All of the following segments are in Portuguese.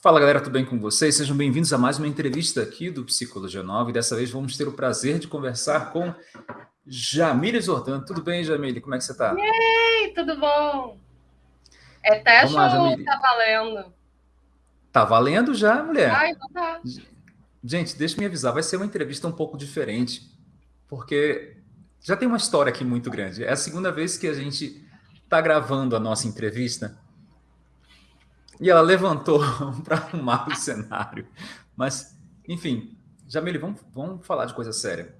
Fala galera, tudo bem com vocês? Sejam bem-vindos a mais uma entrevista aqui do Psicologia 9. Dessa vez vamos ter o prazer de conversar com Jamile Zordan. Tudo bem, Jamile? Como é que você está? Ei, tudo bom? É teste lá, ou tá valendo? Tá valendo já, mulher? Ah, então tá. Gente, deixa eu me avisar, vai ser uma entrevista um pouco diferente, porque já tem uma história aqui muito grande. É a segunda vez que a gente está gravando a nossa entrevista e ela levantou para arrumar o cenário. Mas, enfim, Jamile, vamos, vamos falar de coisa séria.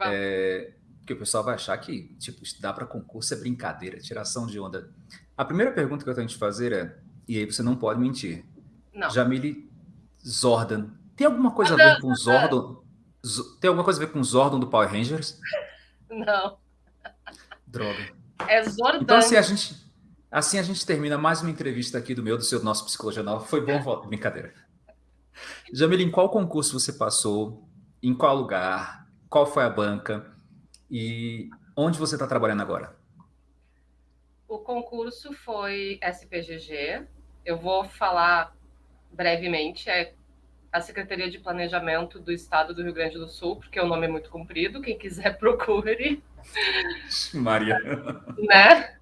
É, porque o pessoal vai achar que, tipo, estudar para concurso é brincadeira, tiração de onda. A primeira pergunta que eu tenho que te fazer é, e aí você não pode mentir. Não. Jamile Zordan. Tem alguma coisa a ver com Zordon? Tem alguma coisa a ver com Zordon do Power Rangers? Não. Droga. É Zordan. Então, assim, a gente Assim a gente termina mais uma entrevista aqui do meu, do seu, do nosso Psicologia Nova. Foi bom, brincadeira. Jamila, em qual concurso você passou? Em qual lugar? Qual foi a banca? E onde você está trabalhando agora? O concurso foi SPGG. Eu vou falar brevemente. É a Secretaria de Planejamento do Estado do Rio Grande do Sul, porque o nome é muito comprido. Quem quiser, procure. Maria. Né?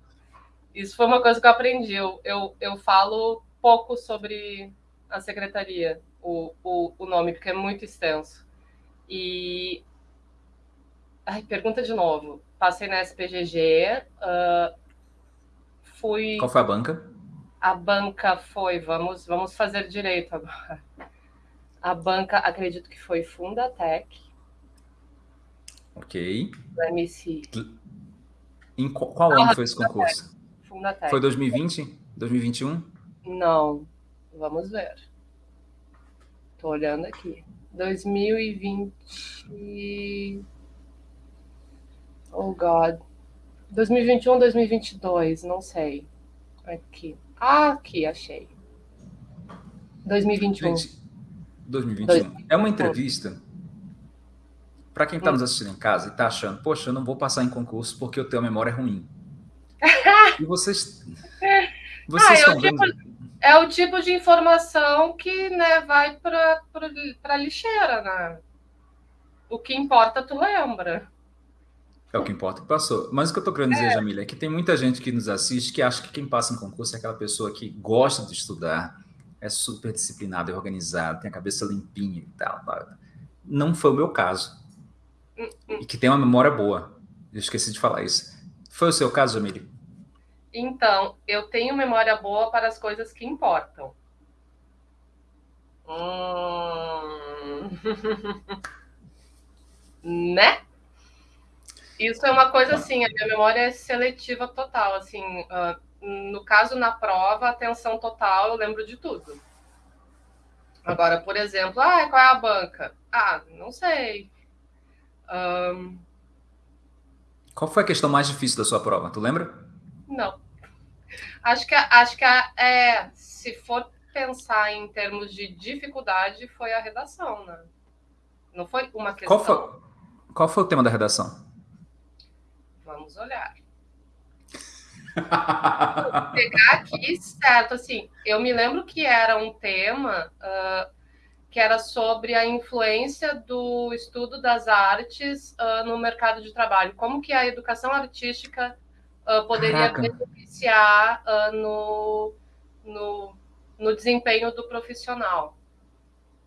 Isso foi uma coisa que eu aprendi. Eu, eu, eu falo pouco sobre a secretaria, o, o, o nome, porque é muito extenso. E. Ai, pergunta de novo. Passei na SPGG, uh, ah, fui. Qual foi a banca? A banca foi, vamos, vamos fazer direito agora. A banca, acredito que foi Fundatec. Ok. Do MC. Em qual, qual ano foi esse concurso? Foi 2020? 2021? Não. Vamos ver. Tô olhando aqui. 2020. Oh, God. 2021, 2022, não sei. Aqui. Ah, aqui, achei. 2021. Gente, 2021. 2021. É uma entrevista. Para quem está nos assistindo em casa e está achando, poxa, eu não vou passar em concurso porque eu tenho a memória ruim. E vocês. Vocês ah, é, o tipo, é o tipo de informação que né, vai para a lixeira, né? O que importa, tu lembra. É o que importa que passou. Mas o que eu estou querendo dizer, é. Jamília, é que tem muita gente que nos assiste que acha que quem passa em concurso é aquela pessoa que gosta de estudar, é super disciplinado, é organizado, tem a cabeça limpinha e tal. Não foi o meu caso. Hum, hum. E que tem uma memória boa. Eu esqueci de falar isso. Foi o seu caso, Jamília? Então, eu tenho memória boa para as coisas que importam. Hum... né? Isso é uma coisa assim, a minha memória é seletiva total, assim, uh, no caso na prova, atenção total, eu lembro de tudo. Agora, por exemplo, ah, qual é a banca? Ah, não sei. Um... Qual foi a questão mais difícil da sua prova? Tu lembra? Não. Acho que, acho que é, se for pensar em termos de dificuldade, foi a redação, né? Não foi uma questão. Qual foi, qual foi o tema da redação? Vamos olhar. Vou pegar aqui, certo, assim, eu me lembro que era um tema uh, que era sobre a influência do estudo das artes uh, no mercado de trabalho, como que a educação artística uh, poderia Caraca. beneficiar uh, no, no, no desempenho do profissional.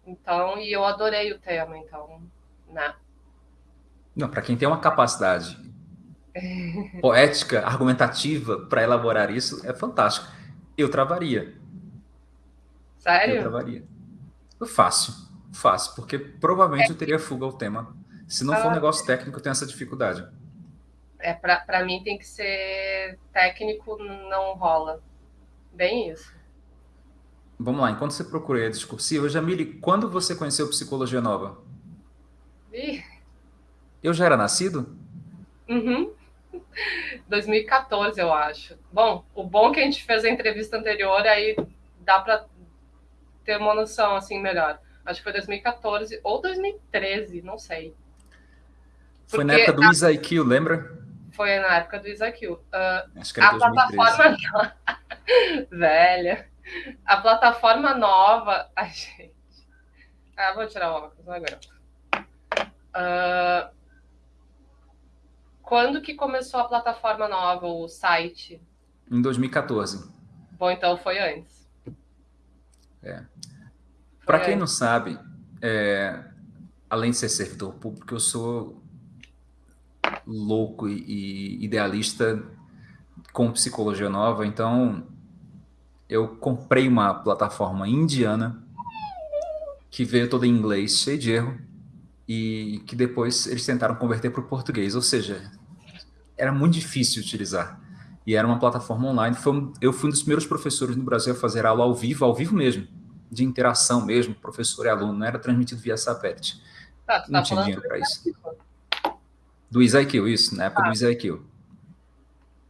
Então, e eu adorei o tema, então, né? Não, para quem tem uma capacidade poética, argumentativa para elaborar isso, é fantástico. Eu travaria. Sério? Eu travaria. Fácil, fácil, porque provavelmente é. eu teria fuga ao tema. Se não for um negócio técnico, eu tenho essa dificuldade é para mim tem que ser técnico, não rola. Bem isso. Vamos lá, enquanto você procura a discursiva, Jamile, quando você conheceu Psicologia Nova? Ih. Eu já era nascido? Uhum. 2014, eu acho. Bom, o bom é que a gente fez a entrevista anterior, aí dá para ter uma noção assim melhor. Acho que foi 2014 ou 2013, não sei. Foi na época do a... IQ, lembra? Foi na época do Isaac. Uh, Acho que era a 2013. plataforma velha. A plataforma nova. Ai, gente. Ah, vou tirar o óculos, aguento. Uh, quando que começou a plataforma nova, o site? Em 2014. Bom, então foi antes. É. Para quem não sabe, é, além de ser servidor público, eu sou louco e idealista com psicologia nova, então eu comprei uma plataforma indiana que veio toda em inglês, cheio de erro, e que depois eles tentaram converter para o português, ou seja, era muito difícil utilizar. E era uma plataforma online. Foi, eu fui um dos primeiros professores no Brasil a fazer aula ao vivo, ao vivo mesmo, de interação mesmo, professor e aluno, não era transmitido via satélite. Tá, não tá tinha dinheiro para isso. Do IQ, isso, na época ah. do IQ.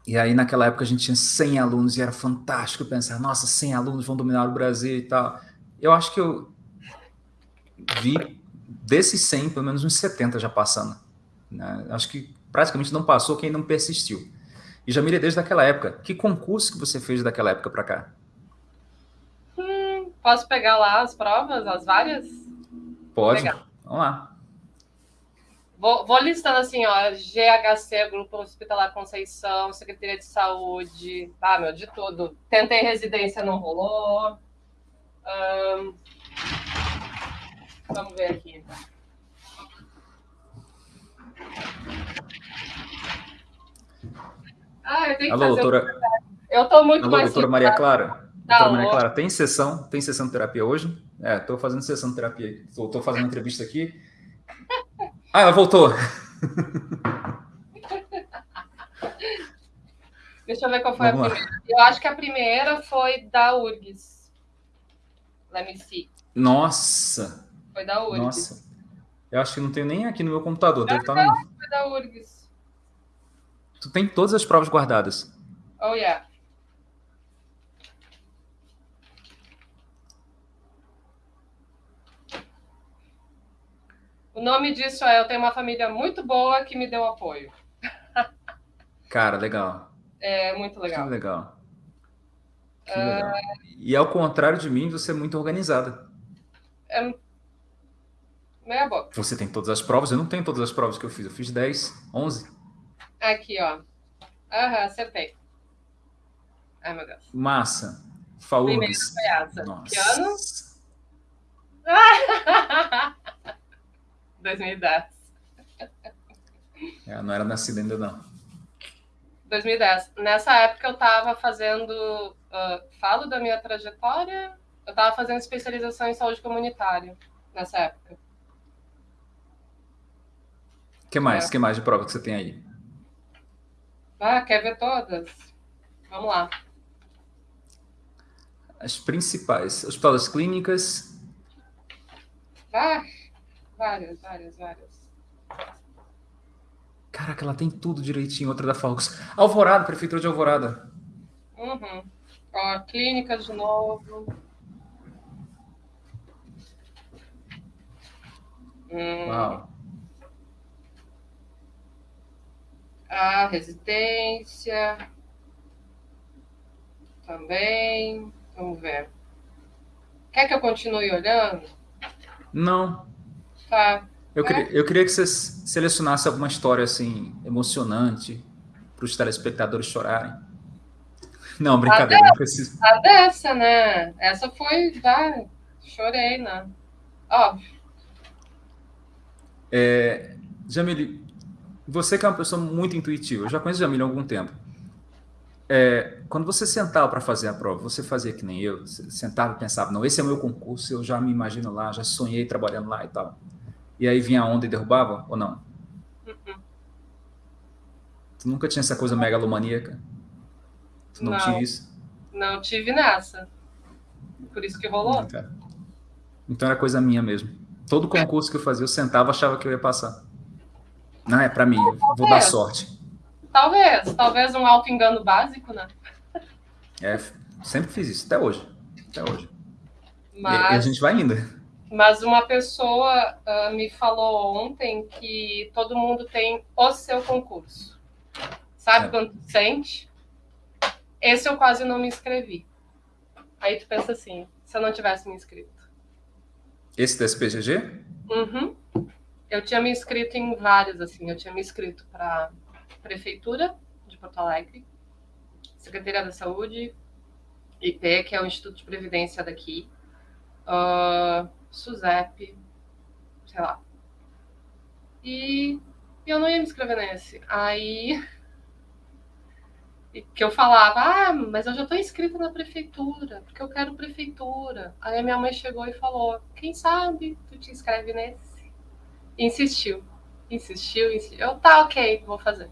E aí, naquela época, a gente tinha 100 alunos e era fantástico pensar, nossa, 100 alunos vão dominar o Brasil e tal. Eu acho que eu vi desses 100, pelo menos uns 70 já passando. Né? Acho que praticamente não passou quem não persistiu. E Jamília, desde aquela época, que concurso que você fez daquela época para cá? Hum, posso pegar lá as provas, as várias? Pode. Vamos lá. Vou, vou, listando assim, ó, GHC, Grupo Hospitalar Conceição, Secretaria de Saúde, ah, meu, de tudo. Tentei residência, não rolou. Um, vamos ver aqui. Ah, eu tenho Alô, que fazer doutora... Eu estou muito Alô, mais... doutora Maria Clara? Tá doutora Maria Clara, tem sessão, tem sessão de terapia hoje? É, estou fazendo sessão de terapia. Estou fazendo entrevista aqui. Ah, ela voltou. Deixa eu ver qual foi Vamos a primeira. Lá. Eu acho que a primeira foi da URGS. Let me see. Nossa. Foi da URGS. Nossa. Eu acho que não tenho nem aqui no meu computador. Deve estar não, no... foi da URGS. Tu tem todas as provas guardadas. Oh, yeah. O nome disso é Eu tenho uma família muito boa que me deu apoio. Cara, legal. É muito legal. Que legal. Que uh... legal. E ao contrário de mim, você é muito organizada. É meia boca. Você tem todas as provas? Eu não tenho todas as provas que eu fiz. Eu fiz 10, 11. Aqui, ó. Aham, acertei. Ai, meu Deus. Massa. Falou. Primeiro foi essa. Nossa. Que ano? 2010. É, não era nascida ainda, não. 2010. Nessa época eu estava fazendo. Uh, falo da minha trajetória. Eu estava fazendo especialização em saúde comunitária nessa época. O que mais? O é. que mais de prova que você tem aí? Ah, quer ver todas? Vamos lá. As principais. Hospitais clínicas. Ah, Várias, várias, várias. Caraca, ela tem tudo direitinho, outra da Falcos. Alvorada, Prefeitura de Alvorada. Uhum. Ó, clínica de novo. Hum. Uau. A residência. Também. Vamos ver. Quer que eu continue olhando? Não. Tá. Eu, é. queria, eu queria que você selecionasse alguma história assim emocionante para os telespectadores chorarem. Não, brincadeira, a não precisa. A dessa, né? Essa foi, já chorei, né? Óbvio. É, Jamile, você que é uma pessoa muito intuitiva, eu já conheço Jamile há algum tempo. É, quando você sentava para fazer a prova, você fazia que nem eu, sentava e pensava, não, esse é o meu concurso, eu já me imagino lá, já sonhei trabalhando lá e tal. E aí vinha a onda e derrubava, ou não? Uhum. Tu nunca tinha essa coisa megalomaníaca? Tu não, não tinha isso? Não tive nessa. Por isso que rolou. Não, então era coisa minha mesmo. Todo concurso que eu fazia, eu sentava achava que eu ia passar. Não, é para mim, vou dar sorte. Talvez, talvez um auto-engano básico, né? É, sempre fiz isso, até hoje. Até hoje. Mas, e, e a gente vai indo. Mas uma pessoa uh, me falou ontem que todo mundo tem o seu concurso. Sabe é. quando sente? Esse eu quase não me inscrevi. Aí tu pensa assim, se eu não tivesse me inscrito. Esse do SPGG? Uhum. Eu tinha me inscrito em vários, assim. Eu tinha me inscrito para Prefeitura de Porto Alegre, Secretaria da Saúde, IP, que é o Instituto de Previdência daqui, uh, SUSEP, sei lá. E eu não ia me inscrever nesse. Aí que eu falava, ah, mas eu já estou inscrita na prefeitura, porque eu quero prefeitura. Aí a minha mãe chegou e falou, quem sabe tu te inscreve nesse? insistiu, insistiu, insistiu. Eu, tá, ok, vou fazer.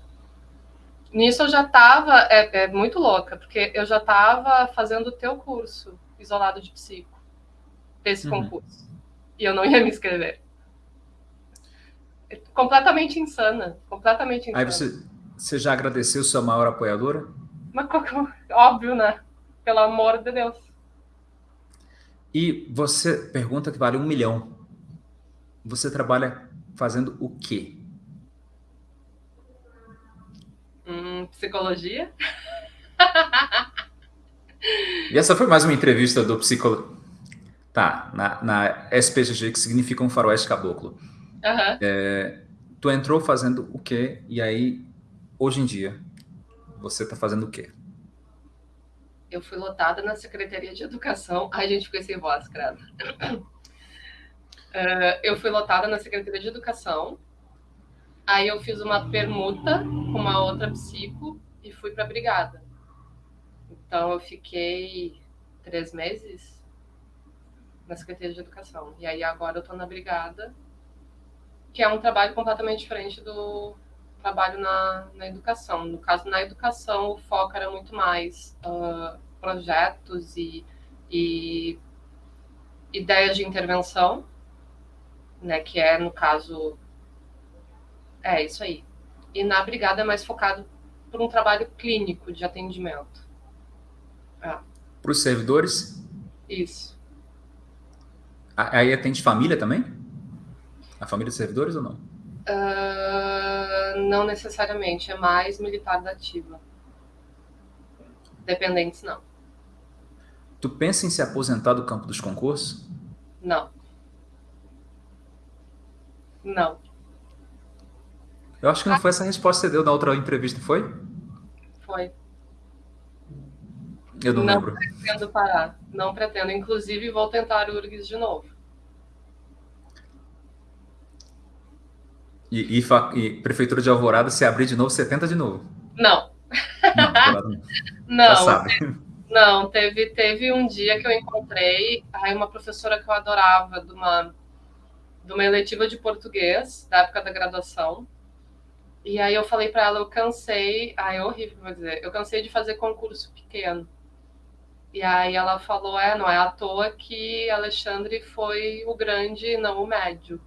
Nisso eu já estava, é, é, muito louca, porque eu já estava fazendo o teu curso, isolado de psico, desse uhum. concurso. E eu não ia me inscrever. Completamente insana, completamente insana. Aí você, você já agradeceu sua maior apoiadora? Mas, óbvio, né? Pelo amor de Deus. E você pergunta que vale um milhão. Você trabalha fazendo o quê? Hum, psicologia. E essa foi mais uma entrevista do psicólogo. Tá, na, na SPGG, que significa um faroeste caboclo. Uhum. É, tu entrou fazendo o quê? E aí, hoje em dia, você está fazendo o quê? Eu fui lotada na Secretaria de Educação. Ai, gente, fiquei sem voz, credo. Uh, eu fui lotada na Secretaria de Educação. Aí eu fiz uma permuta com uma outra psico e fui para a brigada. Então eu fiquei três meses na Secretaria de Educação. E aí agora eu estou na brigada, que é um trabalho completamente diferente do trabalho na, na educação. No caso, na educação, o foco era muito mais uh, projetos e, e ideias de intervenção né? Que é, no caso, é isso aí. E na brigada é mais focado por um trabalho clínico de atendimento. É. Para os servidores? Isso. Aí atende família também? A família dos servidores ou não? Uh, não necessariamente, é mais militar da ativa. Dependentes, não. Tu pensa em se aposentar do campo dos concursos? Não. Não. Eu acho que não foi essa resposta que você deu na outra entrevista, foi? Foi. Eu não, não lembro. Não pretendo parar. Não pretendo. Inclusive, vou tentar URGS de novo. E, e, e, Prefeitura de Alvorada, se abrir de novo, você tenta de novo? Não. Não, não, não teve, teve um dia que eu encontrei aí uma professora que eu adorava, de uma de uma eletiva de português, da época da graduação. E aí eu falei para ela, eu cansei, ai, é horrível vou dizer, eu cansei de fazer concurso pequeno. E aí ela falou, é, não é à toa que Alexandre foi o grande e não o médio.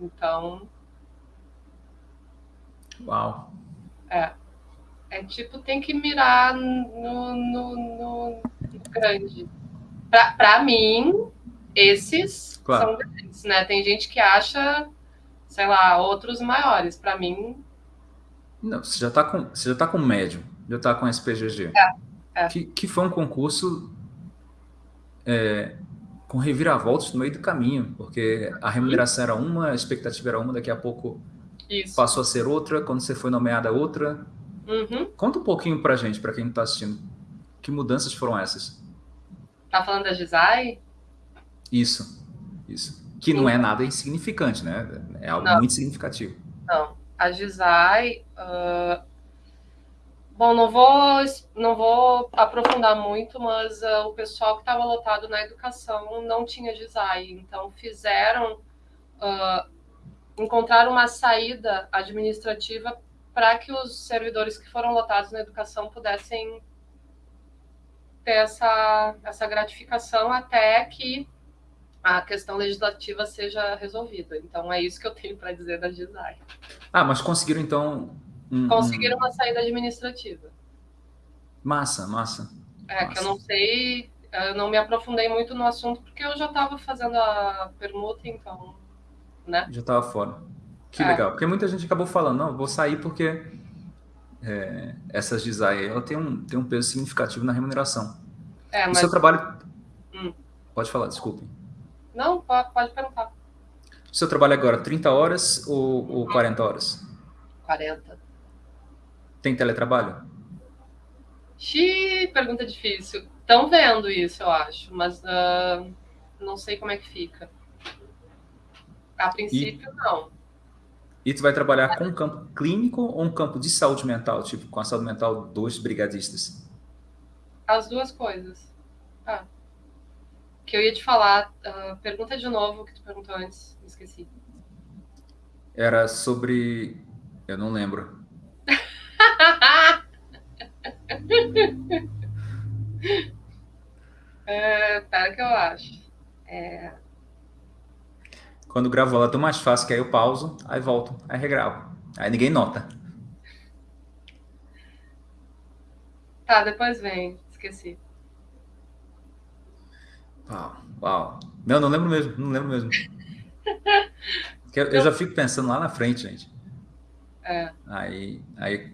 Então. Uau. É. É tipo, tem que mirar no, no, no, no grande. Para mim, esses claro. são grandes, né? Tem gente que acha, sei lá, outros maiores. Para mim. Não, você já está com, você já tá com médio, já está com SPGG. É, é. Que, que foi um concurso é, com reviravoltas no meio do caminho, porque a remuneração era uma, a expectativa era uma, daqui a pouco Isso. passou a ser outra, quando você foi nomeada outra. Uhum. Conta um pouquinho pra gente, para quem não está assistindo. Que mudanças foram essas? Tá falando da Gisai? Isso, isso. Que Sim. não é nada insignificante, né? É algo não. muito significativo. Não, a Gisai... Uh... Bom, não vou, não vou aprofundar muito, mas uh, o pessoal que estava lotado na educação não tinha GISAI, então fizeram, uh, encontraram uma saída administrativa para que os servidores que foram lotados na educação pudessem ter essa, essa gratificação até que a questão legislativa seja resolvida. Então, é isso que eu tenho para dizer da GISAI. Ah, mas conseguiram, então... Um, conseguiram um... uma saída administrativa. Massa, massa. É, massa. que eu não sei, eu não me aprofundei muito no assunto, porque eu já estava fazendo a permuta, então, né? Já estava fora. Que é. legal, porque muita gente acabou falando, não, vou sair porque é, essas GISAI, ela tem um, tem um peso significativo na remuneração. É, mas... O seu trabalho... Hum. Pode falar, desculpe. Não, pode, pode perguntar. O seu trabalho agora, 30 horas ou, ou 40 horas? 40. Tem teletrabalho? Xiii, pergunta difícil. Estão vendo isso, eu acho, mas uh, não sei como é que fica. A princípio, e, não. E tu vai trabalhar com um campo clínico ou um campo de saúde mental, tipo com a saúde mental dos brigadistas? As duas coisas. Ah. Que eu ia te falar, uh, pergunta de novo o que tu perguntou antes, me esqueci. Era sobre. Eu não lembro. é, pera que eu acho. É... Quando gravo ela é tão mais fácil que aí eu pauso, aí volto, aí regravo. Aí ninguém nota. Tá, depois vem. Esqueci. Uau, uau. Não, não lembro mesmo, não lembro mesmo. eu, eu já fico pensando lá na frente, gente. É. Aí, aí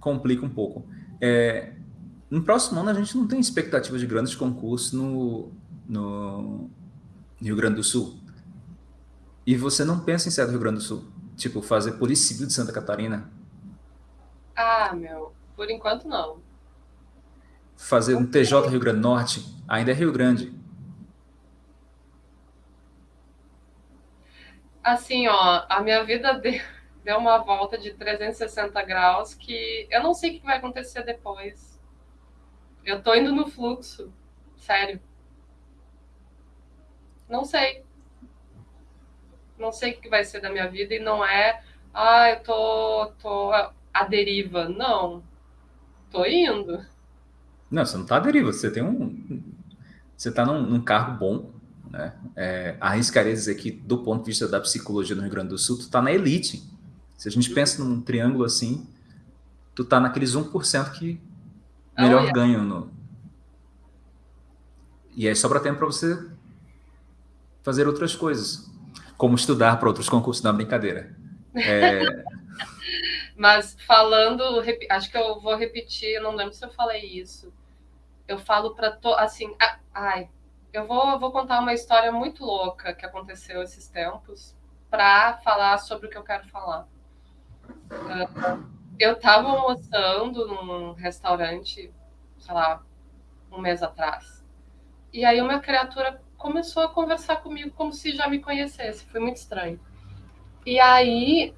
complica um pouco. É, no próximo ano a gente não tem expectativa de grandes concursos no, no Rio Grande do Sul. E você não pensa em sair do Rio Grande do Sul? Tipo, fazer Polícia Civil de Santa Catarina? Ah, meu, por enquanto não. Fazer um TJ Rio Grande do Norte? Ainda é Rio Grande. Assim, ó, a minha vida deu uma volta de 360 graus que eu não sei o que vai acontecer depois. Eu tô indo no fluxo, sério. Não sei não sei o que vai ser da minha vida e não é, ah, eu tô, tô à deriva. Não, tô indo. Não, você não tá à deriva, você tem um. Você tá num, num cargo bom, né? É, arriscaria dizer que, do ponto de vista da psicologia no Rio Grande do Sul, tu tá na elite. Se a gente pensa num triângulo assim, tu tá naqueles 1% que melhor oh, yeah. ganham no. E aí sobra tempo para você fazer outras coisas como estudar para outros concursos, na brincadeira. É... Mas falando, acho que eu vou repetir, não lembro se eu falei isso. Eu falo para to... assim, ai, eu vou, eu vou contar uma história muito louca que aconteceu esses tempos para falar sobre o que eu quero falar. Eu estava almoçando num restaurante, sei lá, um mês atrás. E aí uma criatura começou a conversar comigo como se já me conhecesse. Foi muito estranho. E aí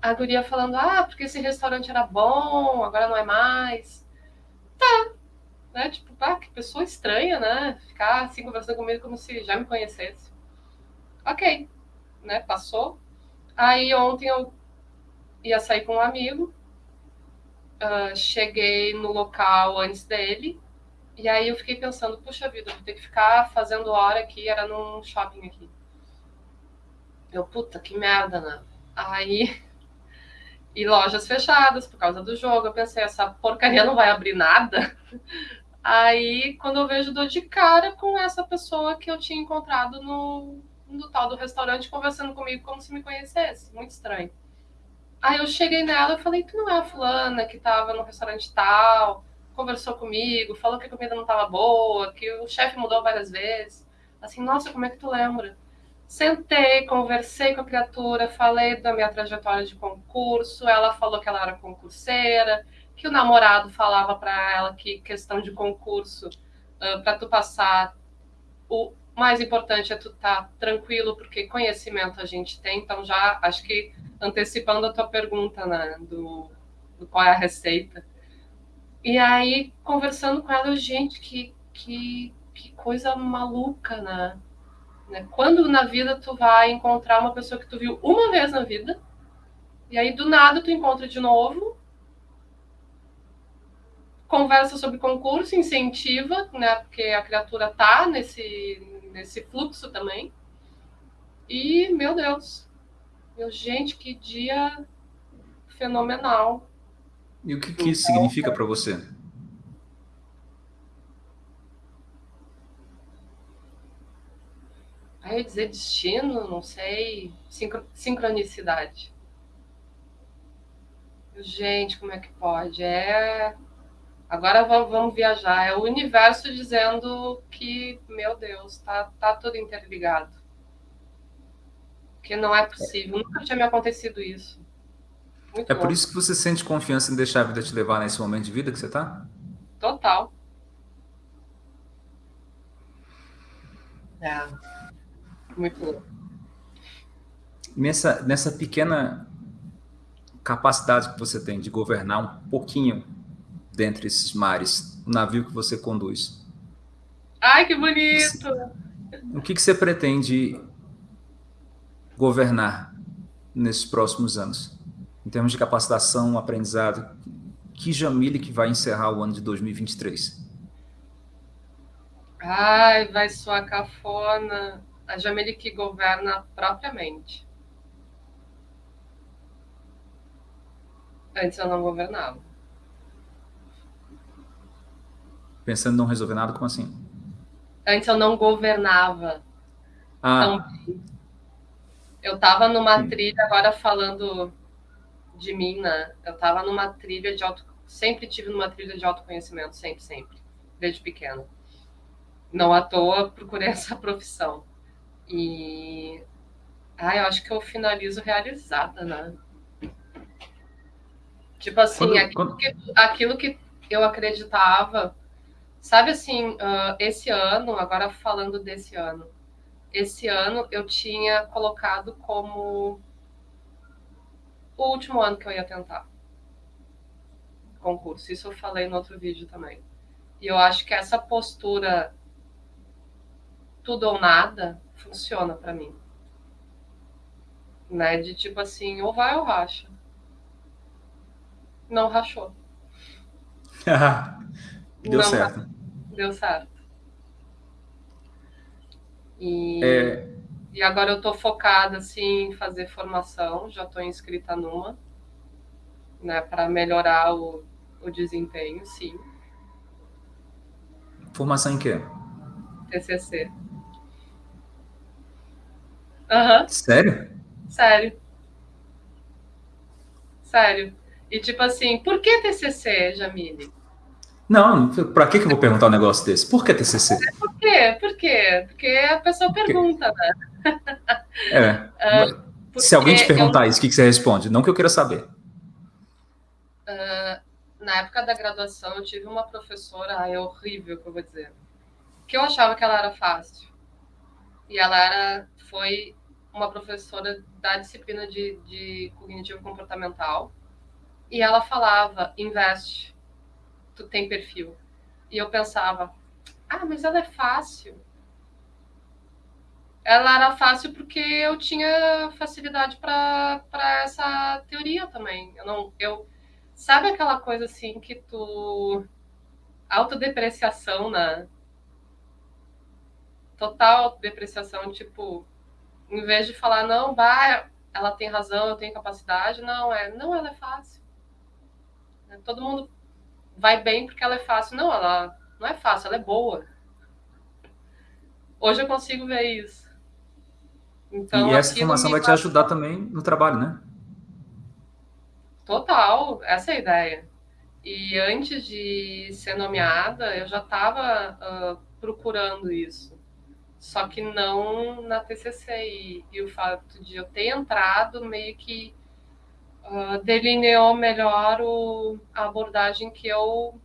a guria falando: Ah, porque esse restaurante era bom, agora não é mais. Tá. Né? Tipo, ah, que pessoa estranha, né? Ficar assim conversando comigo como se já me conhecesse. Ok. Né? Passou. Aí ontem eu ia sair com um amigo. Uh, cheguei no local antes dele e aí eu fiquei pensando, puxa vida, vou ter que ficar fazendo hora aqui, era num shopping aqui. Eu, puta, que merda, né? Aí. E lojas fechadas por causa do jogo. Eu pensei, essa porcaria não vai abrir nada. Aí, quando eu vejo, dou de cara com essa pessoa que eu tinha encontrado no, no tal do restaurante, conversando comigo como se me conhecesse. Muito estranho. Aí eu cheguei nela e falei, tu não é a fulana que tava no restaurante tal? conversou comigo, falou que a comida não estava boa, que o chefe mudou várias vezes. Assim, nossa, como é que tu lembra? Sentei, conversei com a criatura, falei da minha trajetória de concurso. Ela falou que ela era concurseira, que o namorado falava para ela que questão de concurso, uh, para tu passar, o mais importante é tu estar tá tranquilo, porque conhecimento a gente tem. Então, já acho que antecipando a tua pergunta, né, do, do qual é a receita, e aí, conversando com ela, gente, que, que, que coisa maluca, né? né? Quando na vida tu vai encontrar uma pessoa que tu viu uma vez na vida, e aí do nada tu encontra de novo, conversa sobre concurso, incentiva, né? Porque a criatura tá nesse, nesse fluxo também. E, meu Deus, meu, gente, que dia fenomenal. E o que, que isso significa para você? Aí eu dizer destino, não sei, sincronicidade. Gente, como é que pode? É Agora vamos, vamos, viajar. É o universo dizendo que, meu Deus, tá, tá tudo interligado. Que não é possível. Nunca tinha me acontecido isso. Muito é bom. por isso que você sente confiança em deixar a vida te levar nesse momento de vida que você está? Total. É. Muito louco. Nessa, nessa pequena capacidade que você tem de governar um pouquinho dentre esses mares, o navio que você conduz. Ai, que bonito! O que, que você pretende governar nesses próximos anos? Em termos de capacitação, aprendizado, que Jamile que vai encerrar o ano de 2023? Ai, vai soar cafona. A Jamile que governa propriamente. Antes eu não governava. Pensando em não resolver nada, como assim? Antes eu não governava. Ah. Eu estava numa hum. trilha, agora falando de mim, né? Eu estava numa trilha de auto... Sempre tive numa trilha de autoconhecimento, sempre, sempre. Desde pequena. Não à toa procurei essa profissão. E... Ah, eu acho que eu finalizo realizada, né? Tipo assim, quando, aquilo, quando... Que, aquilo, Que, eu acreditava. Sabe assim, uh, esse ano, agora falando desse ano, esse ano eu tinha colocado como o último ano que eu ia tentar concurso. Isso eu falei no outro vídeo também. E eu acho que essa postura tudo ou nada funciona para mim. Né? De tipo assim, ou vai ou racha não rachou. Deu não certo. Deu certo. E, é... e agora eu estou focada assim, em fazer formação, já estou inscrita numa, né, para melhorar o, o desempenho, sim. Formação em quê? TCC. Uhum. Sério? Sério. Sério. E tipo assim, por que TCC, Jamile? Não, para que, que eu vou perguntar um negócio desse? Por que TCC? É, por quê? Por quê? Porque a pessoa pergunta, né? É. Uh, Se alguém te perguntar eu... isso, o que, que você responde? Não que eu queira saber. Uh, na época da graduação, eu tive uma professora, ai, é horrível que eu vou dizer, que eu achava que ela era fácil. E ela era, foi uma professora da disciplina de, de cognitivo comportamental e ela falava, investe, tu tem perfil. E eu pensava, ah, mas ela é fácil. Ela era fácil porque eu tinha facilidade para essa teoria também. Eu não, eu sabe aquela coisa assim que tu autodepreciação, né? Total autodepreciação, tipo, em vez de falar não, vai, ela tem razão, eu tenho capacidade, não é, não, ela é fácil. Todo mundo vai bem porque ela é fácil. Não, ela não é fácil, ela é boa. Hoje eu consigo ver isso. Então, e essa informação vai te ajudar também no trabalho, né? Total, essa é a ideia. E antes de ser nomeada, eu já estava uh, procurando isso. Só que não na TCC. E, e, o fato de eu ter entrado meio que uh, delineou melhor o, a abordagem que eu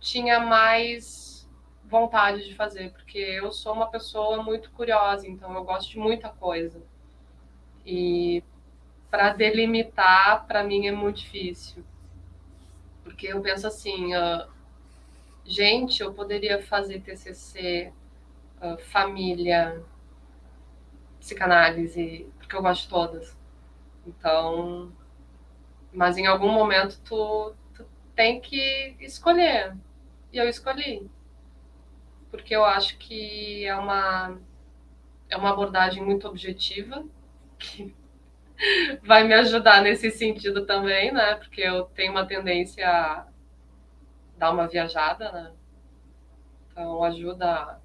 tinha mais vontade de fazer, porque eu sou uma pessoa muito curiosa, então eu gosto de muita coisa. E para delimitar, para mim é muito difícil. Porque eu penso assim, uh, gente, eu poderia fazer TCC, uh, família, psicanálise, porque eu gosto de todas. Então, mas em algum momento tu, tu tem que escolher. E eu escolhi. Porque eu acho que é uma, é uma abordagem muito objetiva, que vai me ajudar nesse sentido também, né? Porque eu tenho uma tendência a dar uma viajada, né? Então ajuda a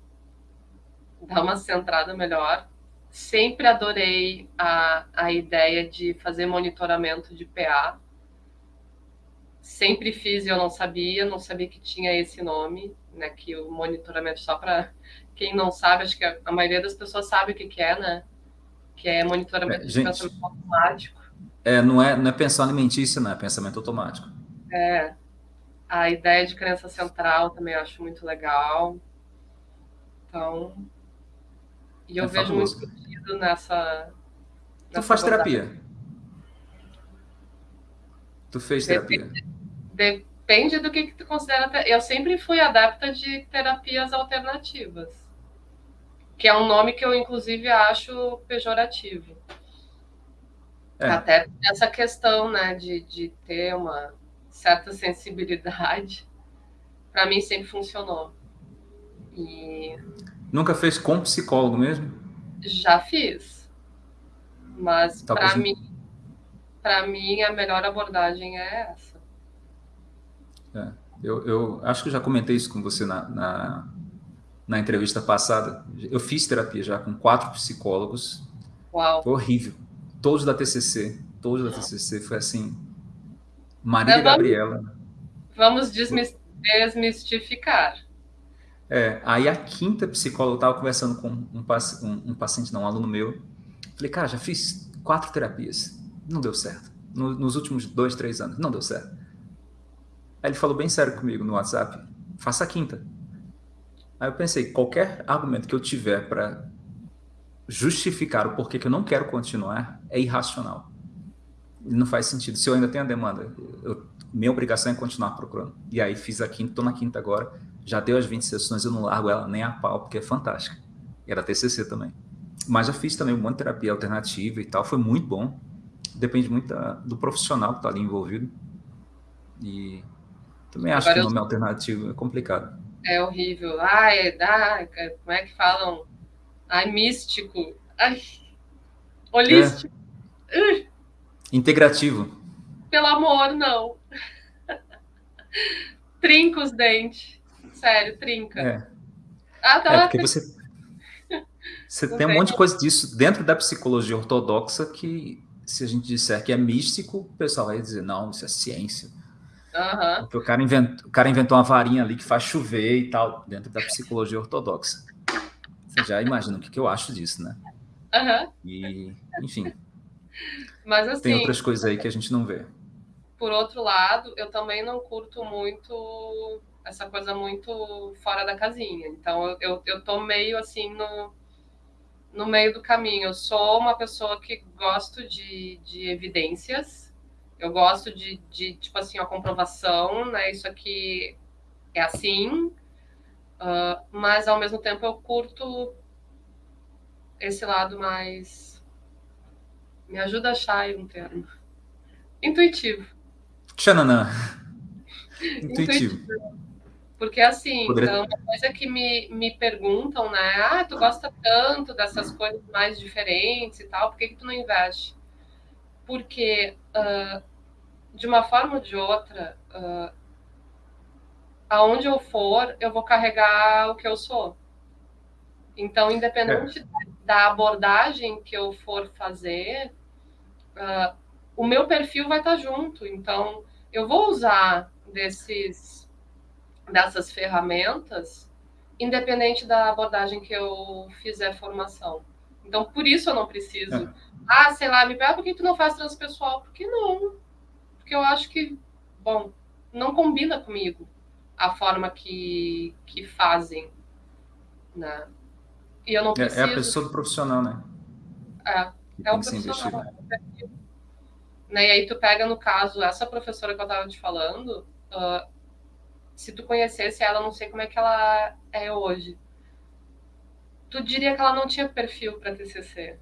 dar uma centrada melhor sempre adorei a, a ideia de fazer monitoramento de PA. sempre fiz e eu não sabia, não sabia que tinha esse nome, né? Que o monitoramento só para quem não sabe, acho que a, a, maioria das pessoas sabe o que, que é, né? Que é monitoramento é, de gente, pensamento automático. É, não é, não é pensão alimentícia, não é pensamento automático. É. A ideia de crença central também acho muito legal. Então, e eu é vejo fabuloso. muito sentido nessa. Tu faz terapia? Tu fez terapia? Depende, do que, que tu considera. Eu sempre fui adepta de terapias alternativas, que é um nome que eu, inclusive, acho pejorativo. É. Até essa questão né, de, de ter uma certa sensibilidade, para mim sempre funcionou. E... Nunca fez com psicólogo mesmo? Já fiz. Mas tá para mim, para mim a melhor abordagem é essa. É, eu, eu acho que eu já comentei isso com você na, na, na, entrevista passada. Eu fiz terapia já com quatro psicólogos. Uau. Foi horrível. Todos da TCC. Todos da TCC. Foi assim. Maria vamos, Gabriela. Vamos desmistificar. É, aí a quinta psicóloga, eu estava conversando com um, um, um, paciente, não, um aluno meu. Falei, cara, já fiz quatro terapias. Não deu certo. No, nos últimos dois, três anos, não deu certo. Aí ele falou bem sério comigo no WhatsApp, faça a quinta. Aí eu pensei, qualquer argumento que eu tiver para justificar o porquê que eu não quero continuar é irracional. Não faz sentido. Se eu ainda tenho a demanda, eu, minha obrigação é continuar procurando. E aí fiz a quinta, estou na quinta agora já deu as 20 sessões, eu não largo ela nem a pau, porque é fantástica. Era TCC também. Mas já fiz também um monte de terapia alternativa e tal, foi muito bom. Depende muito da, do profissional que está ali envolvido. E também acho Agora que o nome eu... alternativo é complicado. É horrível. Ai, dá, como é que falam? Ai, místico. Ai, holístico. É. Integrativo. Pelo amor, não. Trinca os dentes. Sério, trinca. É. Ah, tá. É porque você, você tem um monte de coisa disso dentro da psicologia ortodoxa que, se a gente disser que é místico, o pessoal vai dizer, não, isso é ciência. Uhum. Porque o cara, inventou, o cara inventou uma varinha ali que faz chover e tal, dentro da psicologia ortodoxa. Você já imagina o que, que eu acho disso, né? Uhum. E, enfim. Mas assim. Tem outras coisas aí que a gente não vê. Por outro lado, eu também não curto muito essa coisa muito fora da casinha. Então, eu, eu, tô meio assim no, no meio do caminho. Eu sou uma pessoa que gosto de, de evidências, eu gosto de, de, tipo assim, a comprovação, né? Isso aqui é assim, uh, mas ao mesmo tempo eu curto esse lado mais. Me ajuda a achar aí um termo. Intuitivo. Tchananã. Intuitivo. Intuitivo. Porque, assim, Poderia... uma coisa que me, me perguntam, né? Ah, tu gosta tanto dessas coisas mais diferentes e tal, por que, que tu não investe? Porque, uh, de uma forma ou de outra, uh, aonde eu for, eu vou carregar o que eu sou. Então, independente é. da abordagem que eu for fazer, uh, o meu perfil vai estar junto. Então, eu vou usar desses dessas ferramentas, independente da abordagem que eu fizer formação. Então, por isso eu não preciso. É. Ah, sei lá, me pergunta por que tu não faz transpessoal? Porque não. Porque eu acho que, bom, não combina comigo a forma que, que fazem. Né? E eu não preciso. É, é a pessoa do profissional, né? É, é o profissional. Né? E aí tu pega, no caso, essa professora que eu estava te falando, uh, se tu conhecesse ela, não sei como é que ela é hoje. Tu diria que ela não tinha perfil para TCC.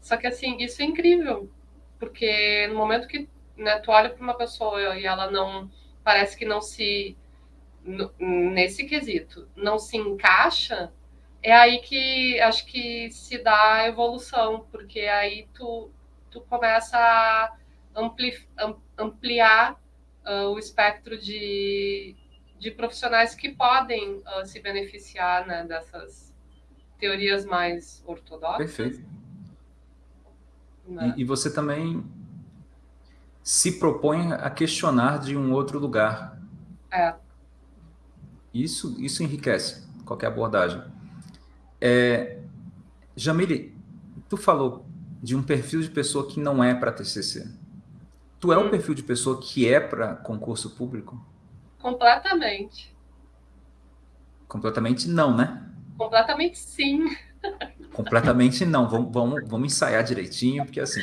Só que assim, isso é incrível, porque no momento que né, tu olha para uma pessoa e ela não parece que não se nesse quesito não se encaixa, é aí que acho que se dá a evolução, porque aí tu, tu começa a ampli, ampliar uh, o espectro de, de profissionais que podem uh, se beneficiar né, dessas teorias mais ortodoxas. Perfeito. Né? E, e, você também se propõe a questionar de um outro lugar. É. Isso, isso enriquece qualquer abordagem. É, Jamile, tu falou de um perfil de pessoa que não é para TCC. Tu é o um perfil de pessoa que é para concurso público? Completamente. Completamente não, né? Completamente sim. Completamente não. Vamos, vamos, vamos ensaiar direitinho, porque assim,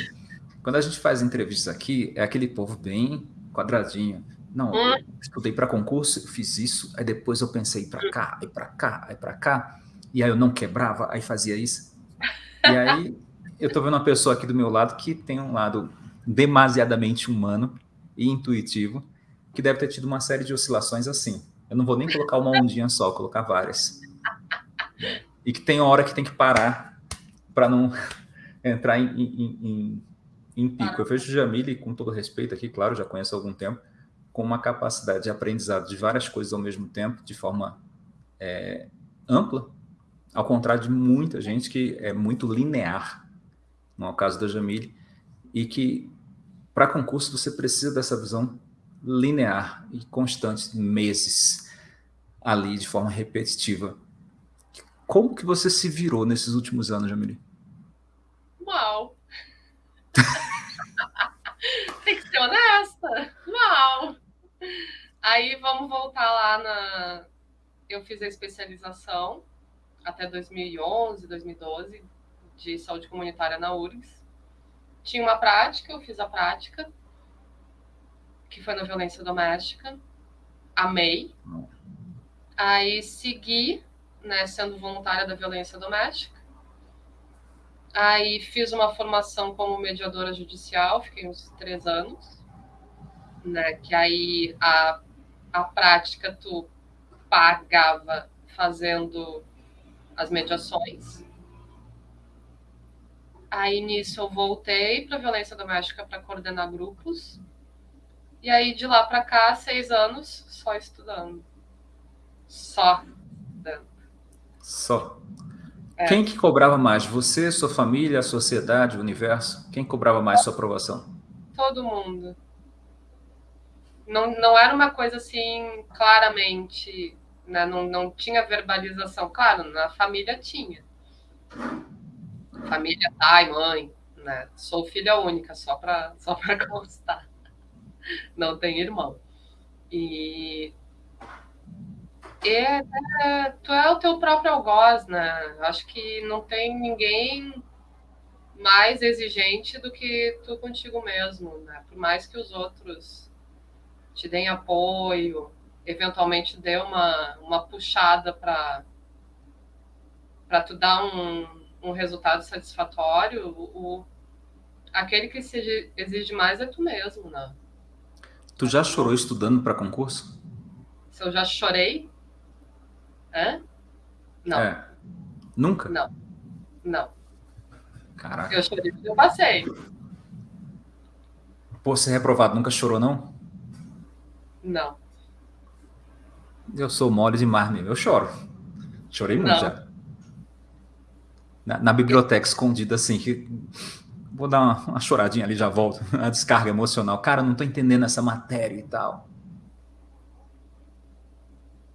quando a gente faz entrevistas aqui, é aquele povo bem quadradinho. Não, hum. estudei para concurso, fiz isso, aí depois eu pensei para cá, aí para cá, aí para cá, e aí eu não quebrava, aí fazia isso. E aí eu tô vendo uma pessoa aqui do meu lado que tem um lado demasiadamente humano e intuitivo, que deve ter tido uma série de oscilações assim. Eu não vou nem colocar uma ondinha só, colocar várias. E que tem hora que tem que parar para não entrar em, em, em, em, pico. Eu vejo o Jamile, com todo respeito aqui, claro, já conheço há algum tempo, com uma capacidade de aprendizado de várias coisas ao mesmo tempo, de forma é, ampla, ao contrário de muita gente que é muito linear, no é caso da Jamile, e que para concurso você precisa dessa visão linear e constante, meses ali de forma repetitiva. Como que você se virou nesses últimos anos, Jamile? Uau! Tem que ser honesta. Uau! Aí vamos voltar lá na. Eu fiz a especialização até 2011, 2012 de saúde comunitária na URGS. Tinha uma prática, eu fiz a prática que foi na violência doméstica. Amei. Aí segui, né, sendo voluntária da violência doméstica. Aí fiz uma formação como mediadora judicial, fiquei uns três anos, né? Que aí a, a prática tu pagava fazendo as mediações. Aí nisso eu voltei para violência doméstica para coordenar grupos e aí, de lá para cá, seis anos só estudando. Só estudando. Só. É. Quem que cobrava mais? Você, sua família, a sociedade, o universo? Quem cobrava mais sua aprovação? Todo mundo. Não, não era uma coisa assim, claramente, né? não, não tinha verbalização. Claro, na família tinha. Família, pai, mãe, né? Sou filha única, só para só constar não tem irmão. E é, é, tu é o teu próprio algoz, né? Acho que não tem ninguém mais exigente do que tu contigo mesmo, né? Por mais que os outros te deem apoio, eventualmente dê uma, uma puxada para para tu dar um, um resultado satisfatório, o, aquele que se exige mais é tu mesmo, né? Tu já chorou estudando para concurso? Se eu já chorei? Hã? Não. É. Nunca? Não. Não. Caraca. Eu chorei eu passei. Pô, ser reprovado nunca chorou, não? Não. Eu sou mole demais mesmo. Eu choro. Chorei muito não. já. Na, na biblioteca, escondida assim, que vou dar uma, uma, choradinha ali, já volto. A descarga emocional. Cara, não tô entendendo essa matéria e tal.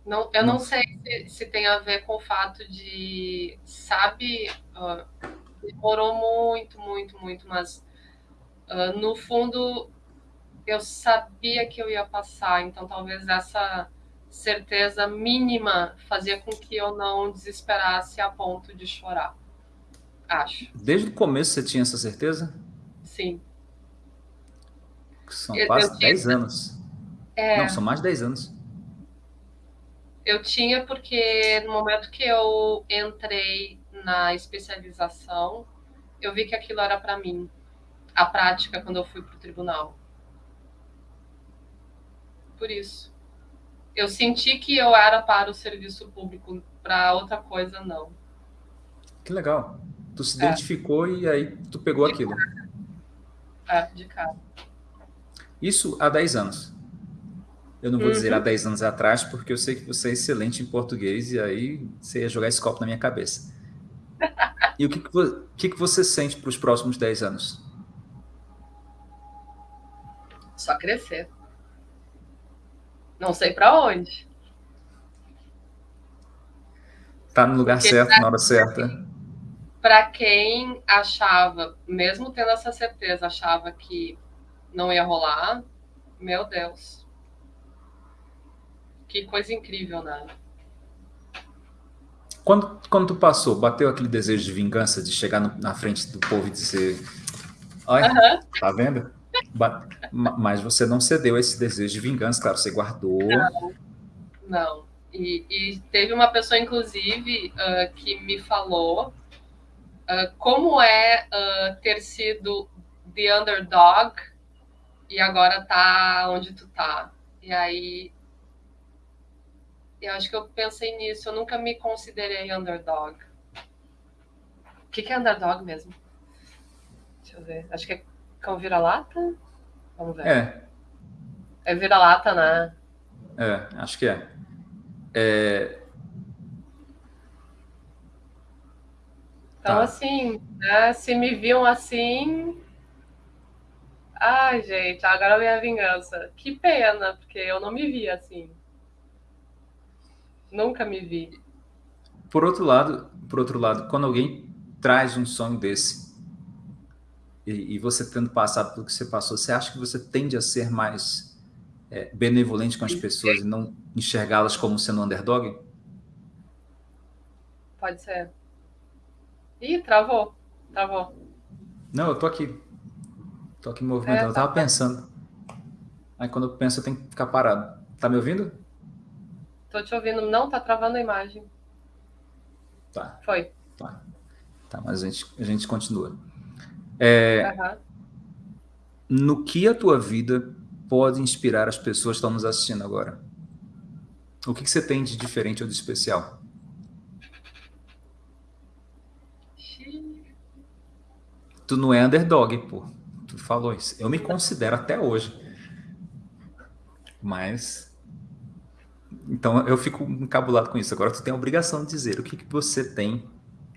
Não, eu não, não sei se, se, tem a ver com o fato de, sabe, uh, demorou muito, muito, muito, mas uh, no fundo eu sabia que eu ia passar, então talvez essa certeza mínima fazia com que eu não desesperasse a ponto de chorar. Acho. Desde o começo você tinha essa certeza? Sim. São eu, quase eu 10 anos. É... Não, são mais de 10 anos. Eu tinha porque no momento que eu entrei na especialização, eu vi que aquilo era para mim. A prática quando eu fui para o tribunal. Por isso. Eu senti que eu era para o serviço público, para outra coisa não. Que legal. Tu se é. identificou e aí tu pegou de aquilo. É, de cara. Isso há 10 anos. Eu não vou uhum. dizer há 10 anos atrás, porque eu sei que você é excelente em português e aí você ia jogar esse copo na minha cabeça. E o que, que, que, que você sente para os próximos 10 anos? Só crescer. Não sei para onde. Tá no lugar Porque certo, na hora certa. Para quem achava, mesmo tendo essa certeza, achava que não ia rolar, meu Deus. Que coisa incrível, né? Quando, quando tu passou, bateu aquele desejo de vingança, de chegar no, na frente do povo e dizer: Olha, uhum. tá vendo? Mas você não cedeu a esse desejo de vingança, claro, você guardou. Não, não. E, e teve uma pessoa, inclusive, uh, que me falou uh, como é uh, ter sido the underdog e agora tá onde tu tá. E aí eu acho que eu pensei nisso, eu nunca me considerei underdog. O que, que é underdog mesmo? Deixa eu ver. Acho que é cão vira-lata? Vamos ver. É. É vira-lata, né? É, acho que é. é... Então, tá. assim, né, se me viam assim. Ai, gente, agora vem a vingança. Que pena, porque eu não me via assim. Nunca me vi. Por outro lado, por outro lado, quando alguém traz um sonho desse e, e você tendo passado pelo que você passou, você acha que você tende a ser mais é, benevolente com as pessoas e não enxergá-las como sendo underdog? Pode ser. Ih, travou. Travou. Não, eu tô aqui. Tô aqui movimentando. É, eu tava tá. pensando. Aí quando eu penso, eu tenho que ficar parado. Tá me ouvindo? Tô te ouvindo. Não, tá travando a imagem. Tá. Foi. Tá. Tá, mas a gente, a gente continua. É, uhum. No que a tua vida pode inspirar as pessoas que estão nos assistindo agora? O que, que você tem de diferente ou de especial? Tu não é underdog, pô. Tu falou isso. Eu me considero até hoje. Mas então eu fico encabulado com isso. Agora tu tem a obrigação de dizer o que, que você tem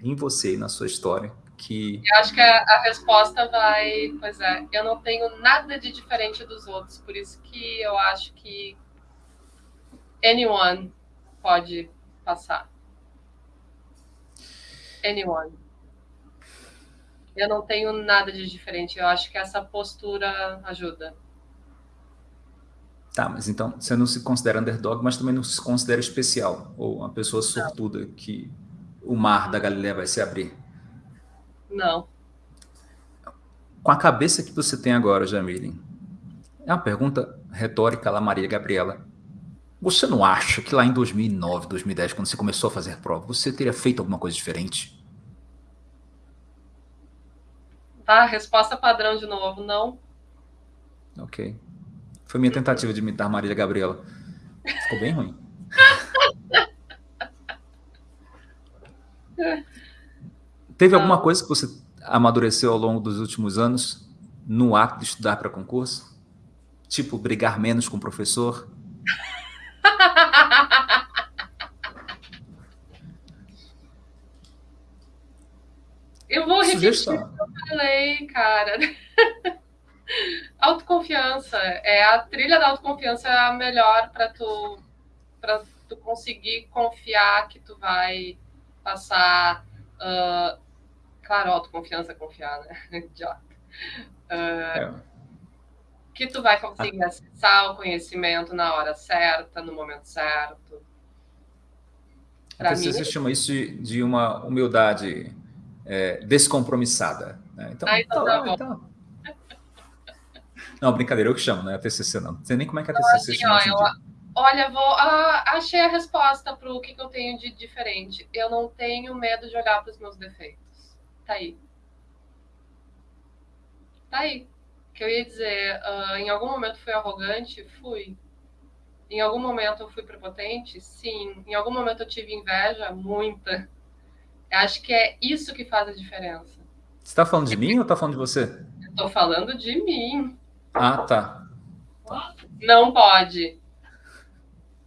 em você e na sua história que. Eu acho que a, a, resposta vai. Pois é, eu não tenho nada de diferente dos outros, por isso que eu acho que anyone pode passar. Anyone. Eu não tenho nada de diferente. Eu acho que essa postura ajuda. Tá, mas então você não se considera underdog, mas também não se considera especial, ou uma pessoa sortuda não. que o mar da Galileia vai se abrir. Não. Com a cabeça que você tem agora, Jamile, é uma pergunta retórica lá, Maria Gabriela. Você não acha que lá em 2009, 2010, quando você começou a fazer prova, você teria feito alguma coisa diferente? Tá, resposta padrão de novo, não. Ok. Foi minha tentativa de imitar Marília Gabriela. Ficou bem ruim. Teve alguma coisa que você amadureceu ao longo dos últimos anos no ato de estudar para concurso? Tipo, brigar menos com o professor? Eu vou repetir o que eu falei, cara. Autoconfiança. É a trilha da autoconfiança é a melhor para tu para tu conseguir confiar que tu vai passar. Uh, claro, autoconfiança, confiar, né? Idiota. Uh, é. Que tu vai conseguir acessar o conhecimento na hora certa, no momento certo. Pra mim, você chama isso de, de uma humildade é, descompromissada. Né? Então, ah, então, tá, então, não, brincadeira, eu que chamo, não é a TCC, não. Não sei nem como é que a TCC assim, chama. Ó, eu, olha, vou, ah, achei a resposta para o que, que eu tenho de diferente. Eu não tenho medo de olhar para os meus defeitos. Tá aí. Tá aí. Que eu ia dizer, uh, em algum momento fui arrogante? Fui. Em algum momento eu fui prepotente? Sim. Em algum momento eu tive inveja? Muita. Acho que é isso que faz a diferença. Você está falando de mim ou está falando de você? Estou falando de mim. Ah, tá. Não pode.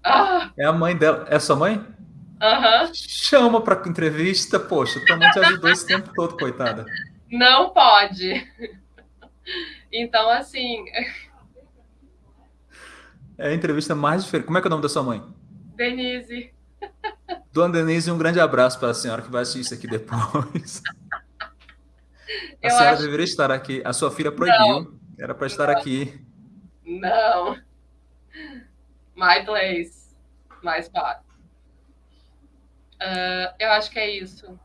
Ah. É a mãe dela. É sua mãe? Uhum. Chama para entrevista, poxa, tua mãe te ajudou esse tempo todo, coitada. Não pode. Então, assim, É a entrevista mais diferente. Como é que é o nome da sua mãe? Denise. Dona Denise, um grande abraço para a senhora que vai assistir isso aqui depois. A Eu senhora acho... deveria estar aqui. A sua filha proibiu. Não. Era para estar Não. aqui. Não. My place. My spot. Uh, eu acho que é isso.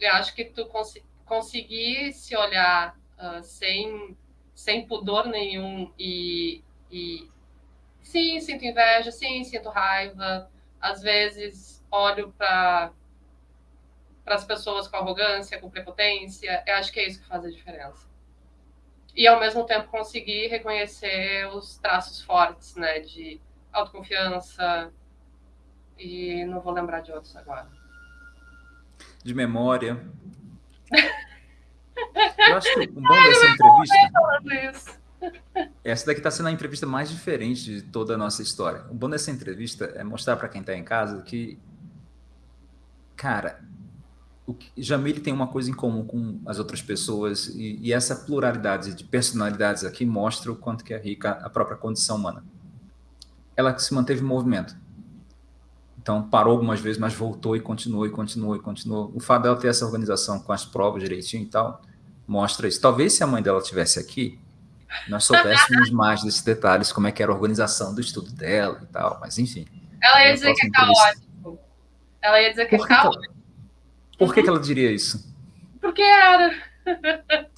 Eu acho que tu cons conseguir se olhar uh, sem, sem pudor nenhum e, e sim, sinto inveja, sim, sinto raiva. Às vezes olho para para as pessoas com arrogância, com prepotência. Eu acho que é isso que faz a diferença. E ao mesmo tempo conseguir reconhecer os traços fortes, né, de autoconfiança e não vou lembrar de outros agora. De memória. Eu acho que o bom dessa entrevista. Essa daqui está sendo a entrevista mais diferente de toda a nossa história. O bom dessa entrevista é mostrar para quem está em casa que, cara, o Jamile tem uma coisa em comum com as outras pessoas e, e, essa pluralidade de personalidades aqui mostra o quanto que é rica a própria condição humana. Ela se manteve em movimento. Então parou algumas vezes, mas voltou e continuou e continuou e continuou. O fato dela ter essa organização com as provas direitinho e tal mostra isso. Talvez se a mãe dela tivesse aqui, nós soubéssemos mais desses detalhes, como é que era a organização do estudo dela e tal, mas enfim. Ela ia dizer que é caótico. Ela ia dizer que é caótico. Por que, que ela diria isso? Porque era.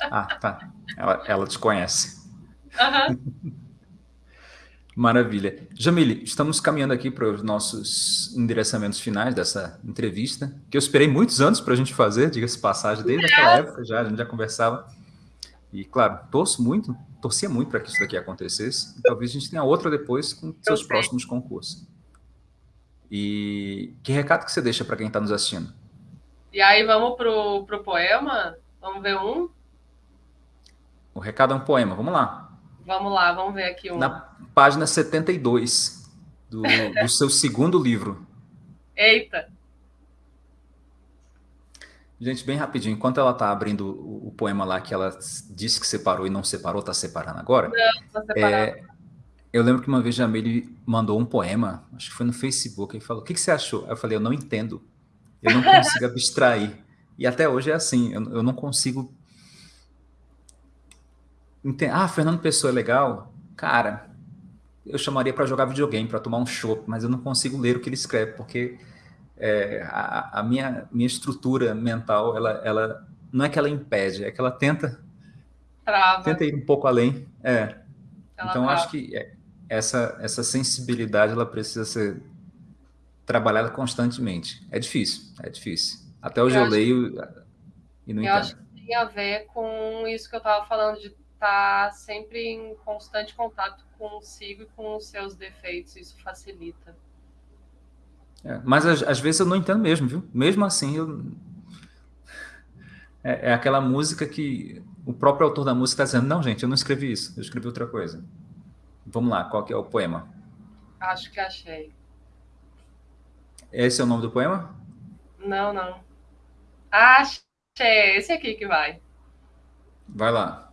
Ah, tá. Ela, ela te conhece. Uhum. Maravilha. Jamile, estamos caminhando aqui para os nossos endereçamentos finais dessa entrevista, que eu esperei muitos anos para a gente fazer, diga-se passagem, desde aquela época já, a gente já conversava. E, claro, torço muito, torcia muito para que isso daqui acontecesse. E talvez a gente tenha outra depois com seus próximos concursos. E que recado que você deixa para quem está nos assistindo? E aí, vamos pro, pro poema? Vamos ver um? O recado é um poema, vamos lá. Vamos lá, vamos ver aqui um. Na página 72 do, do seu segundo livro. Eita! Gente, bem rapidinho, enquanto ela está abrindo o, o, poema lá que ela disse que separou e não separou, está separando agora. Não, tá separando. É, eu lembro que uma vez Jamile mandou um poema, acho que foi no Facebook, e falou: O que, que você achou? Eu falei: Eu não entendo. Eu não consigo abstrair. E até hoje é assim, eu, eu não consigo ah, Fernando Pessoa é legal? Cara, eu chamaria para jogar videogame, para tomar um chopp, mas eu não consigo ler o que ele escreve, porque é, a, a, minha, minha estrutura mental, ela, ela não é que ela impede, é que ela tenta, Trava. tenta ir um pouco além. É. então, acho que é, essa, essa sensibilidade ela precisa ser trabalhada constantemente. É difícil, é difícil. Até hoje eu, eu leio e não eu entendo. Acho que tem a ver com isso que eu estava falando de está sempre em constante contato consigo e com os seus defeitos, isso facilita. É, mas às, às, vezes eu não entendo mesmo, viu? Mesmo assim, eu... é, é, aquela música que o próprio autor da música está dizendo, não, gente, eu não escrevi isso, eu escrevi outra coisa. Vamos lá, qual que é o poema? Acho que achei. Esse é o nome do poema? Não, não. Achei, esse aqui que vai. Vai lá.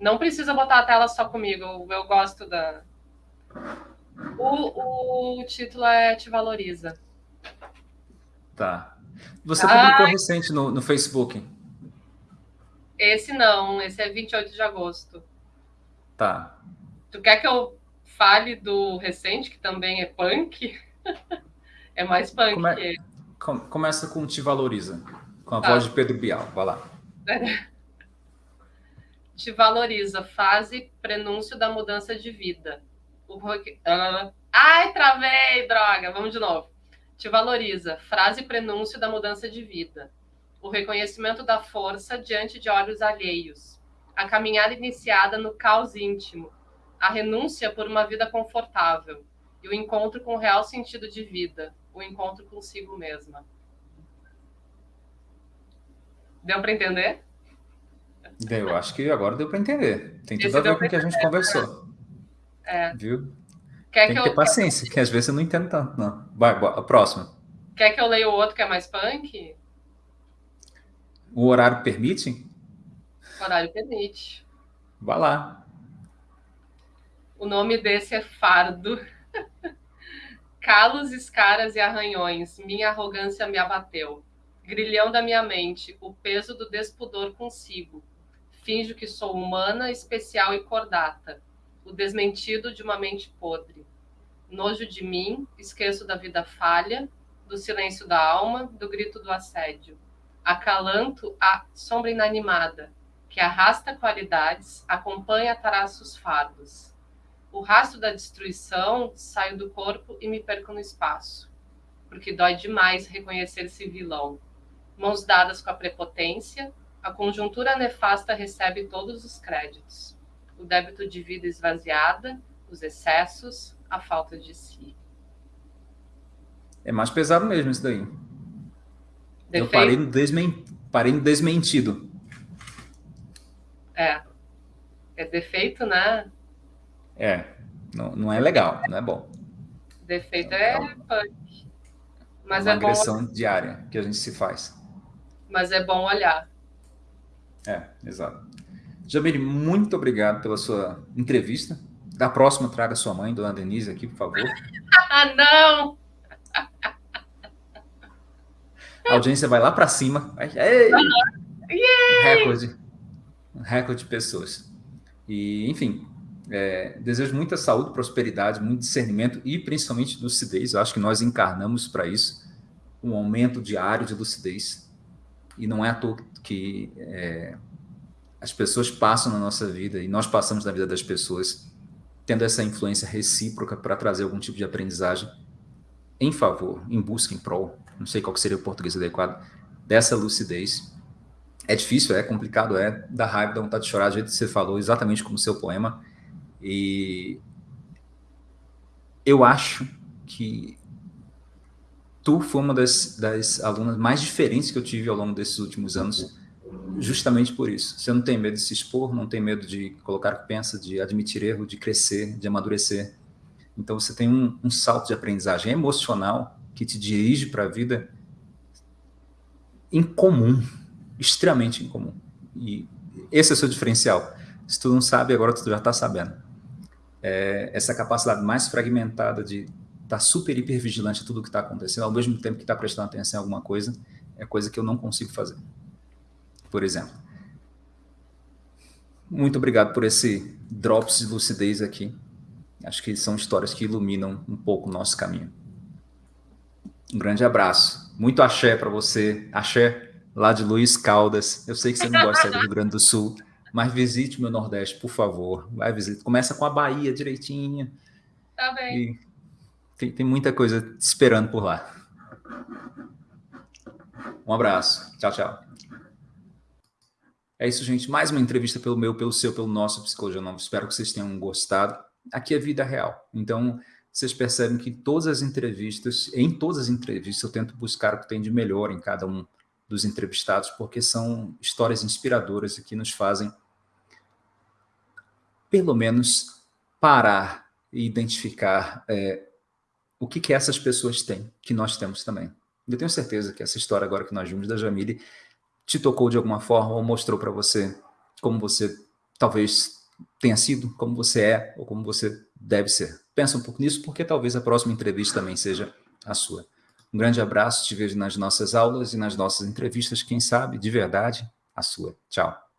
Não precisa botar a tela só comigo, eu gosto da. O, o título é Te Valoriza. Tá. Você publicou recente no, no Facebook? Esse não, esse é 28 de agosto. Tá. Tu quer que eu fale do recente, que também é punk? é mais punk Come... que Começa com Te Valoriza, com a tá. voz de Pedro Bial. Vai lá. te valoriza. Fase prenúncio da mudança de vida. O rock... Ai, travei, droga. Vamos de novo. Te valoriza. Frase prenúncio da mudança de vida. O reconhecimento da força diante de olhos alheios. A caminhada iniciada no caos íntimo. A renúncia por uma vida confortável. E o encontro com o real sentido de vida. O encontro consigo mesma. Deu para entender? Eu acho que agora deu para entender. Tem tudo Esse a ver com o que a gente conversou. É. Viu? Quer Tem que, que ter eu... paciência, que às vezes eu não entendo tanto, não. Vai, a próxima. Quer que eu leia o outro que é mais punk? O horário permite? O horário permite. Vai lá. O nome desse é Fardo. Calos, escaras e arranhões, minha arrogância me abateu. Grilhão da minha mente, o peso do despudor consigo. Finjo que sou humana, especial e cordata, o desmentido de uma mente podre. Nojo de mim, esqueço da vida falha, do silêncio da alma, do grito do assédio. Acalanto a sombra inanimada, que arrasta qualidades, acompanha traços fardos. O rastro da destruição saio do corpo e me perco no espaço, porque dói demais reconhecer-se vilão. Mãos dadas com a prepotência, a conjuntura nefasta recebe todos os créditos. O débito de vida esvaziada, os excessos, a falta de si. É mais pesado mesmo isso daí. Defeito. Eu parei no, desmen... parei no desmentido. É. É defeito, né? É. Não, não é legal, não é bom. Defeito é, é punk. Mas é uma é agressão bom... diária que a gente se faz. Mas é bom olhar. É, exato. Jamile, muito obrigado pela sua entrevista. Da próxima, traga sua mãe, dona Denise, aqui, por favor. ah, não! A audiência vai lá para cima. Ei! Recorde. Recorde de pessoas. E, enfim, é, desejo muita saúde, prosperidade, muito discernimento e principalmente lucidez. Eu acho que nós encarnamos para isso um aumento diário de lucidez. E não é à toa que é, as pessoas passam na nossa vida e nós passamos na vida das pessoas, tendo essa influência recíproca para trazer algum tipo de aprendizagem em favor, em busca, em prol, não sei qual seria o português adequado, dessa lucidez. É difícil, é complicado, é, dá raiva, dá vontade de chorar, do jeito que você falou, exatamente como o seu poema. E eu acho que tu foi uma das, das alunas mais diferentes que eu tive ao longo desses últimos anos, justamente por isso. Você não tem medo de se expor, não tem medo de colocar o que pensa, de admitir erro, de crescer, de amadurecer. Então você tem um, um salto de aprendizagem emocional que te dirige para a vida incomum, extremamente incomum. E esse é o seu diferencial. Se tu não sabe, agora tu já está sabendo. É, essa capacidade mais fragmentada de estar tá super, hiper vigilante a tudo que está acontecendo, ao mesmo tempo que está prestando atenção em alguma coisa, é coisa que eu não consigo fazer por exemplo. Muito obrigado por esse drops de lucidez aqui. Acho que são histórias que iluminam um pouco o nosso caminho. Um grande abraço. Muito axé para você. Axé lá de Luiz Caldas. Eu sei que você não gosta do Rio Grande do Sul, mas visite meu Nordeste, por favor. Vai visitar. Começa com a Bahia direitinho. Tá bem. Tem, tem muita coisa esperando por lá. Um abraço. Tchau, tchau. É isso, gente. Mais uma entrevista pelo meu, pelo seu, pelo nosso Psicologia Nova. Espero que vocês tenham gostado. Aqui é vida real. Então, vocês percebem que todas as entrevistas, em todas as entrevistas, eu tento buscar o que tem de melhor em cada um dos entrevistados, porque são histórias inspiradoras e que nos fazem, pelo menos, parar e identificar é, o que, que essas pessoas têm, que nós temos também. Eu tenho certeza que essa história agora que nós vimos da Jamile te tocou de alguma forma ou mostrou para você como você talvez tenha sido, como você é ou como você deve ser. Pensa um pouco nisso, porque talvez a próxima entrevista também seja a sua. Um grande abraço, te vejo nas nossas aulas e nas nossas entrevistas, quem sabe, de verdade, a sua. Tchau.